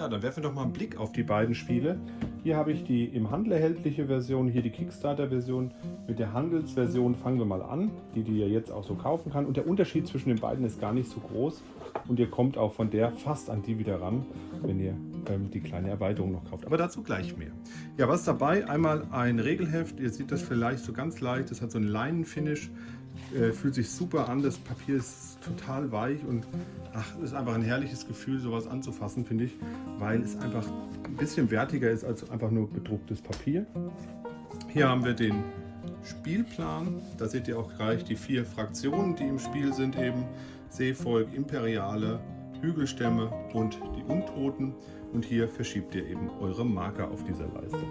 Ja, dann werfen wir doch mal einen Blick auf die beiden Spiele. Hier habe ich die im Handel erhältliche Version, hier die Kickstarter-Version. Mit der Handelsversion fangen wir mal an, die die ihr jetzt auch so kaufen kann. Und der Unterschied zwischen den beiden ist gar nicht so groß. Und ihr kommt auch von der fast an die wieder ran, wenn ihr ähm, die kleine Erweiterung noch kauft. Aber dazu gleich mehr. Ja, was ist dabei? Einmal ein Regelheft. Ihr seht das vielleicht so ganz leicht. Das hat so einen Leinenfinish. Äh, fühlt sich super an. Das Papier ist total weich und ach, ist einfach ein herrliches Gefühl, sowas anzufassen, finde ich, weil es einfach ein bisschen wertiger ist als einfach nur bedrucktes Papier. Hier haben wir den Spielplan. Da seht ihr auch gleich die vier Fraktionen, die im Spiel sind eben. Seevolk, Imperiale, Hügelstämme und die Untoten. Und hier verschiebt ihr eben eure Marker auf dieser Leiste.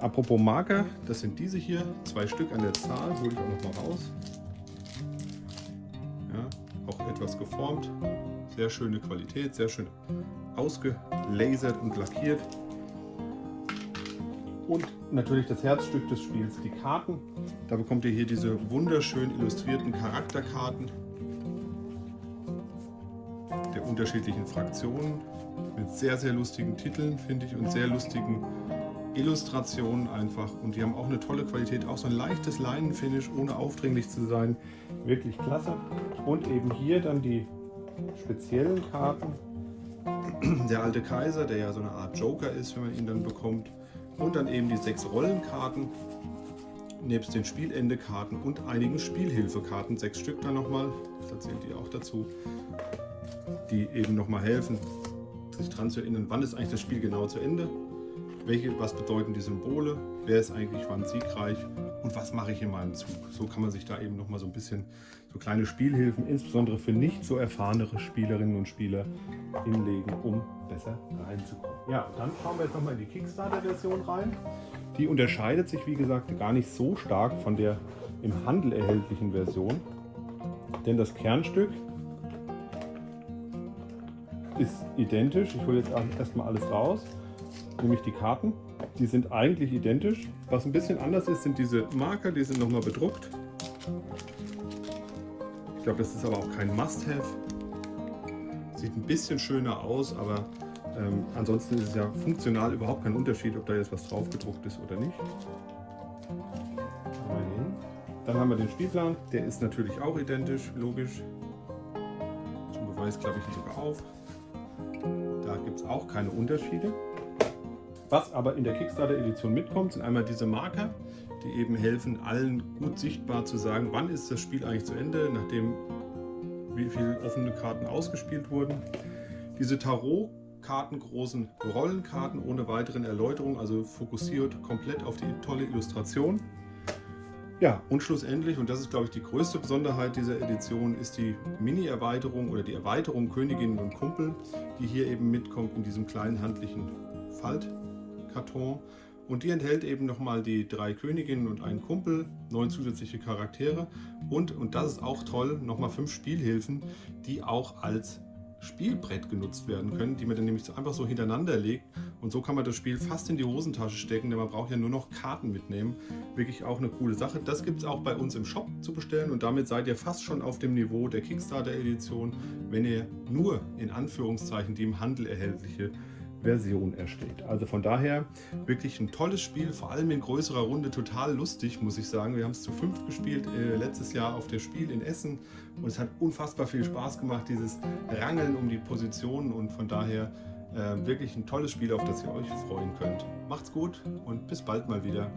Apropos Marker, das sind diese hier, zwei Stück an der Zahl, hole ich auch noch mal raus. Auch etwas geformt, sehr schöne Qualität, sehr schön ausgelasert und lackiert. Und natürlich das Herzstück des Spiels, die Karten. Da bekommt ihr hier diese wunderschön illustrierten Charakterkarten der unterschiedlichen Fraktionen mit sehr, sehr lustigen Titeln, finde ich, und sehr lustigen Illustrationen einfach. Und die haben auch eine tolle Qualität, auch so ein leichtes Leinenfinish, ohne aufdringlich zu sein. Wirklich klasse. Und eben hier dann die speziellen Karten. Der alte Kaiser, der ja so eine Art Joker ist, wenn man ihn dann bekommt. Und dann eben die sechs Rollenkarten, nebst den Spielende-Karten und einigen Spielhilfekarten, sechs Stück dann nochmal, das erzählt ihr auch dazu, die eben nochmal helfen, sich daran zu erinnern, wann ist eigentlich das Spiel genau zu Ende, welche, was bedeuten die Symbole, wer ist eigentlich wann siegreich und was mache ich in meinem Zug. So kann man sich da eben nochmal so ein bisschen so kleine Spielhilfen, insbesondere für nicht so erfahrenere Spielerinnen und Spieler hinlegen, um besser reinzukommen. Ja, dann schauen wir jetzt nochmal in die Kickstarter-Version rein. Die unterscheidet sich, wie gesagt, gar nicht so stark von der im Handel erhältlichen Version. Denn das Kernstück ist identisch. Ich hole jetzt erstmal alles raus, nämlich die Karten. Die sind eigentlich identisch. Was ein bisschen anders ist, sind diese Marker, die sind nochmal bedruckt. Ich glaube, das ist aber auch kein Must-Have. Sieht ein bisschen schöner aus, aber ähm, ansonsten ist es ja funktional überhaupt kein Unterschied, ob da jetzt was drauf gedruckt ist oder nicht. Dann haben wir den Spielplan, der ist natürlich auch identisch, logisch. Zum Beweis klappe ich ihn sogar auf. Da gibt es auch keine Unterschiede. Was aber in der Kickstarter-Edition mitkommt, sind einmal diese Marker, die eben helfen, allen gut sichtbar zu sagen, wann ist das Spiel eigentlich zu Ende, nachdem wie viele offene Karten ausgespielt wurden. Diese Tarot-Karten, großen Rollenkarten ohne weiteren Erläuterungen, also fokussiert komplett auf die tolle Illustration. Ja, und schlussendlich, und das ist glaube ich die größte Besonderheit dieser Edition, ist die Mini-Erweiterung oder die Erweiterung Königinnen und Kumpel, die hier eben mitkommt in diesem kleinen handlichen Faltkarton. Und die enthält eben nochmal die drei Königinnen und einen Kumpel, neun zusätzliche Charaktere und, und das ist auch toll, nochmal fünf Spielhilfen, die auch als Spielbrett genutzt werden können, die man dann nämlich einfach so hintereinander legt und so kann man das Spiel fast in die Hosentasche stecken, denn man braucht ja nur noch Karten mitnehmen. Wirklich auch eine coole Sache. Das gibt es auch bei uns im Shop zu bestellen und damit seid ihr fast schon auf dem Niveau der Kickstarter Edition, wenn ihr nur in Anführungszeichen die im Handel erhältliche Version ersteht. Also von daher wirklich ein tolles Spiel, vor allem in größerer Runde, total lustig, muss ich sagen. Wir haben es zu fünft gespielt, äh, letztes Jahr auf der Spiel in Essen und es hat unfassbar viel Spaß gemacht, dieses Rangeln um die Positionen und von daher äh, wirklich ein tolles Spiel, auf das ihr euch freuen könnt. Macht's gut und bis bald mal wieder.